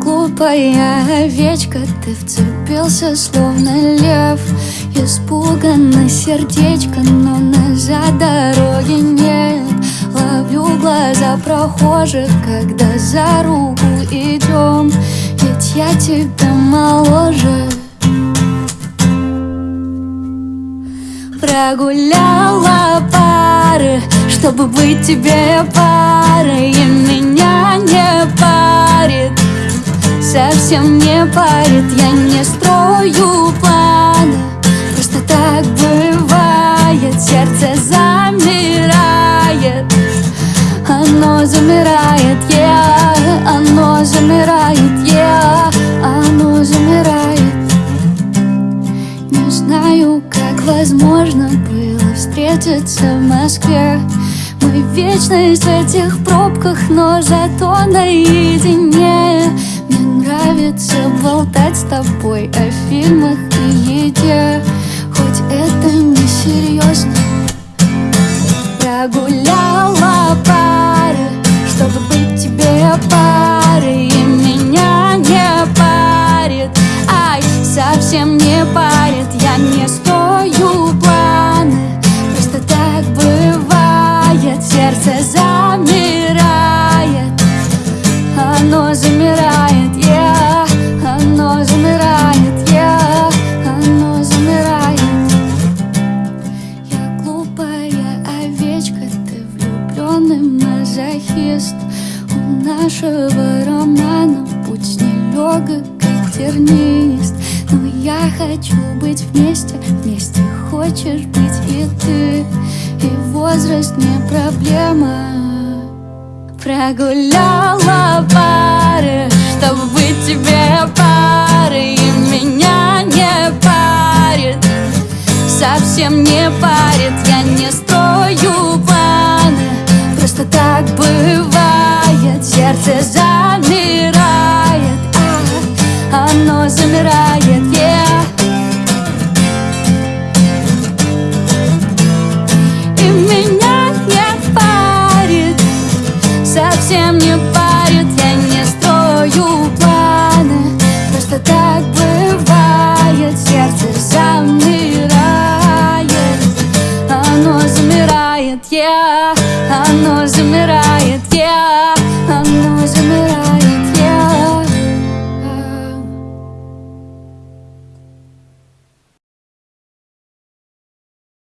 глупая овечка Ты вцепился, словно лев. Испуганно сердечко, но назад дороги нет. Ловлю глаза прохожих, когда за руку идем. Ведь я тебя моложе. Прогуляла пары, чтобы быть тебе парой совсем не парит Я не строю планы, просто так бывает Сердце замирает, оно замирает, yeah Оно замирает, yeah Оно замирает. Не знаю, как возможно было встретиться в Москве. Мы вечность в этих пробках, но зато наедине тобой о фильмах и еде. Хоть это не серьезно Прогуляла пары, чтобы быть тебе парой И меня не парит, ай, совсем не парит Я не строю планы, просто так бывает Сердце замирает, оно замирает, влюбленный мазохист. У нашего романа путь нелегок, как тернист. Но я хочу быть вместе, вместе хочешь быть и ты. И возраст не проблема. Прогуляла пары, чтобы быть тебе парой. И меня не парит совсем не парит. Я не планы Просто так бывает. Сердце замирает Cause